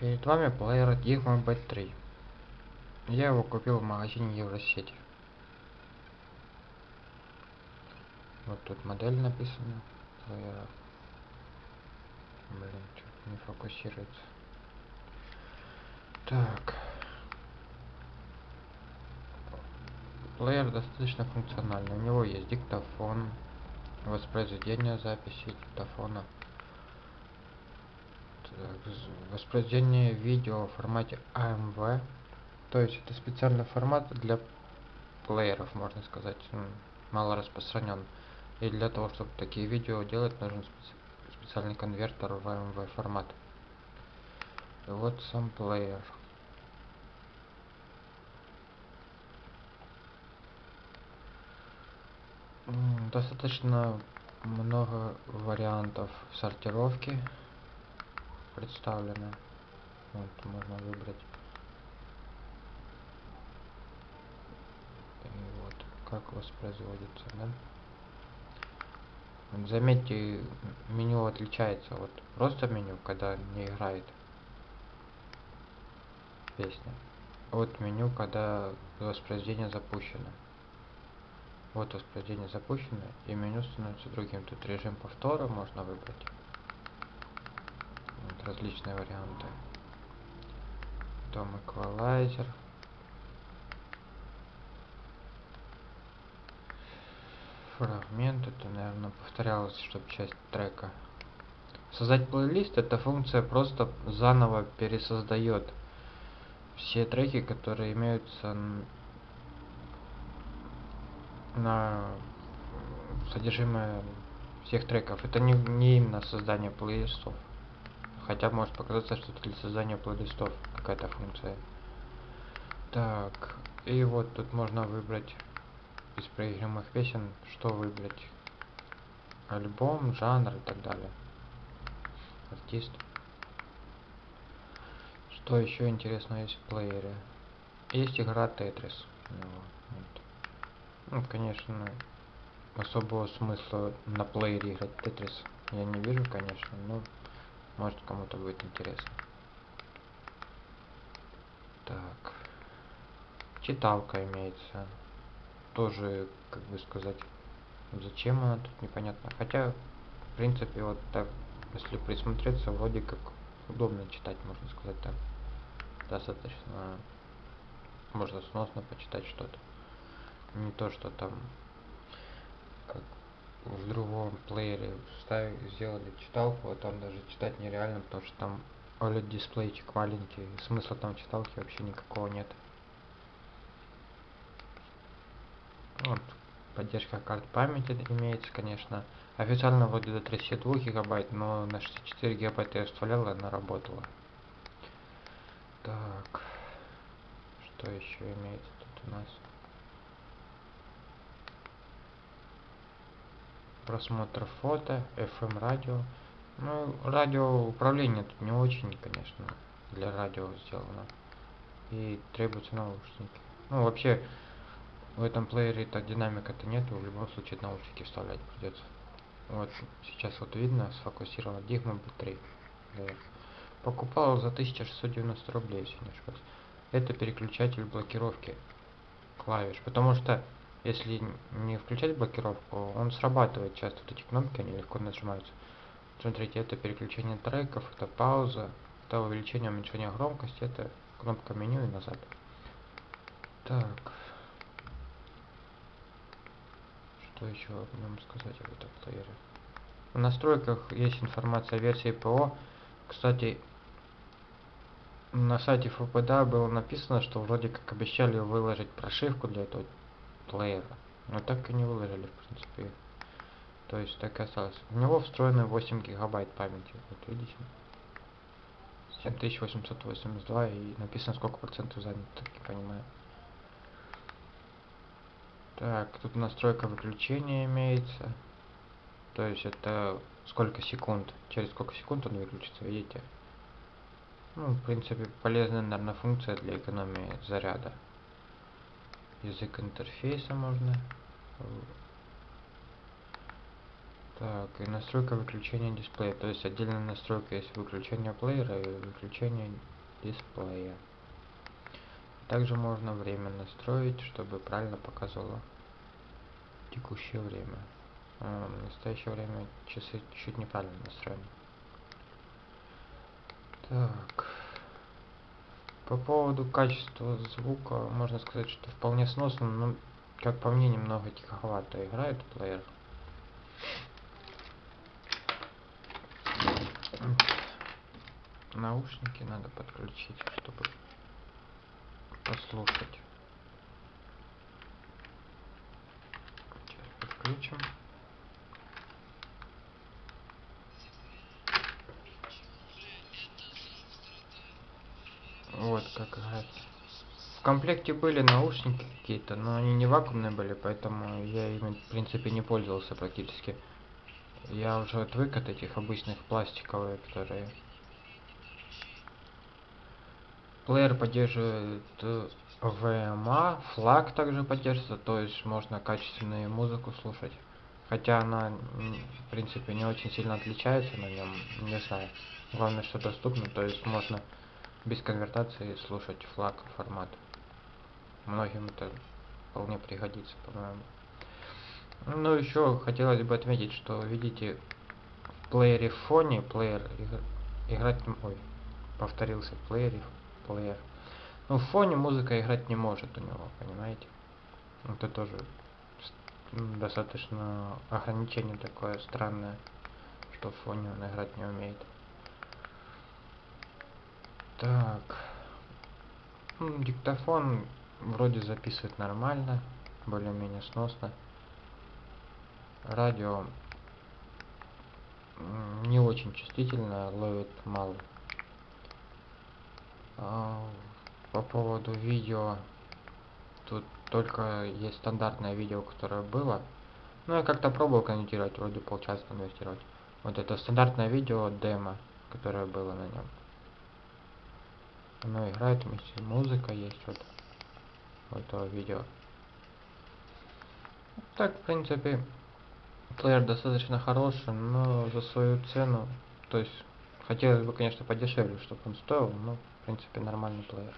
Перед вами плеер Digma B3. Я его купил в магазине Евросети. Вот тут модель написана плеера. Блин, что-то не фокусируется. Так. Плеер достаточно функциональный. У него есть диктофон, воспроизведение записи диктофона, воспроизведение видео в формате AMV. То есть это специальный формат для плееров, можно сказать, мало распространен. И для того, чтобы такие видео делать, нужен специальный конвертер в AMV формат. И вот сам плеер. достаточно много вариантов сортировки представлено вот можно выбрать и вот как воспроизводится да? заметьте меню отличается вот просто меню когда не играет песня от меню когда воспроизведение запущено вот воспроизведение запущено, и меню становится другим. Тут режим повтора можно выбрать. Различные варианты. Потом эквалайзер. Фрагмент, это, наверное, повторялось, чтобы часть трека. Создать плейлист, эта функция просто заново пересоздает все треки, которые имеются на содержимое всех треков. Это не, не именно создание плейлистов. Хотя может показаться, что для создания плейлистов какая-то функция. Так, и вот тут можно выбрать из проигрываемых песен, что выбрать. Альбом, жанр и так далее. Артист. Что еще интересного есть в плеере? Есть игра Tetris. Вот. Ну, конечно, особого смысла на плеере играть Тетрис я не вижу, конечно, но может кому-то будет интересно. Так. Читалка имеется. Тоже, как бы сказать, зачем она тут непонятно. Хотя, в принципе, вот так, если присмотреться, вроде как удобно читать, можно сказать так. Достаточно можно сносно почитать что-то не то что там в другом плеере ставили, сделали читалку, а там даже читать нереально, потому что там OLED дисплейчик маленький, смысла там читалки вообще никакого нет. Вот, поддержка карт памяти имеется, конечно. Официально вроде до 32 гигабайт, но на 64 гигабайта я вставлял, и она работала. Так, что еще имеется тут у нас? Просмотр фото, FM радио. Ну, радио управление тут не очень, конечно, для радио сделано. И требуются наушники. Ну, вообще, в этом плеере так динамика-то нету, в любом случае наушники вставлять придется. Вот, сейчас вот видно, сфокусирован Digma B3. Да. Покупал за 1690 рублей, если не ошибаюсь. Это переключатель блокировки клавиш, потому что если не включать блокировку, он срабатывает часто. Вот эти кнопки, они легко нажимаются. Смотрите, это переключение треков, это пауза, это увеличение, уменьшение громкости, это кнопка меню и назад. Так. Что еще нам сказать об этом плеере? В настройках есть информация о версии ПО. Кстати, на сайте ФПД было написано, что вроде как обещали выложить прошивку для этого плеера. Но так и не выложили, в принципе. То есть так и осталось. У него встроены 8 гигабайт памяти. Вот видите? 7882 и написано сколько процентов занято, так не понимаю. Так, тут настройка выключения имеется. То есть это сколько секунд, через сколько секунд он выключится, видите? Ну, в принципе, полезная, наверное, функция для экономии заряда язык интерфейса можно Так, и настройка выключения дисплея. То есть отдельная настройка есть выключение плеера и выключение дисплея. Также можно время настроить, чтобы правильно показывало текущее время. А, в настоящее время часы чуть неправильно настроены. Так. По поводу качества звука, можно сказать, что вполне сносно, но, как по мне, немного тиховато играет плеер. Наушники надо подключить, чтобы послушать. Сейчас подключим. Комплекте были наушники какие-то, но они не вакуумные были, поэтому я ими в принципе не пользовался практически. Я уже отвык от этих обычных пластиковых, которые... Плеер поддерживает VMA, э, флаг также поддерживается, то есть можно качественную музыку слушать. Хотя она, в принципе, не очень сильно отличается на нем, не знаю. Главное, что доступно, то есть можно без конвертации слушать флаг формат. Многим это вполне пригодится, по-моему. Ну, еще хотелось бы отметить, что, видите, в плеере в фоне, плеер играть не... Ой, повторился, в плеере, плеер. Ну, в фоне музыка играть не может у него, понимаете? Это тоже достаточно ограничение такое странное, что в фоне он играть не умеет. Так. Диктофон вроде записывает нормально, более-менее сносно. Радио не очень чувствительно, ловит мало. А, по поводу видео, тут только есть стандартное видео, которое было. Ну, я как-то пробовал конвертировать, вроде полчаса конвертировать. Вот это стандартное видео, демо, которое было на нем. Оно играет вместе, музыка есть вот этого видео. Так, в принципе, плеер достаточно хороший, но за свою цену, то есть хотелось бы, конечно, подешевле, чтобы он стоил, но, в принципе, нормальный плеер.